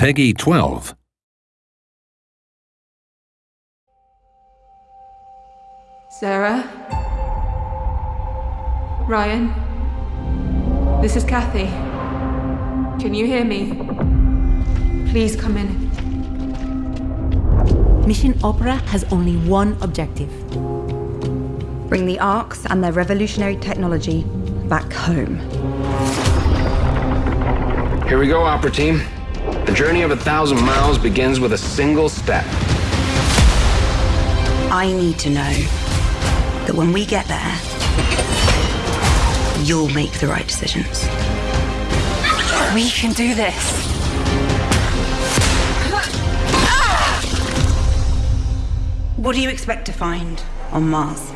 Peggy 12. Sarah? Ryan? This is Kathy. Can you hear me? Please come in. Mission Opera has only one objective. Bring the Arks and their revolutionary technology back home. Here we go, Opera Team. The journey of a thousand miles begins with a single step. I need to know that when we get there, you'll make the right decisions. We can do this. What do you expect to find on Mars?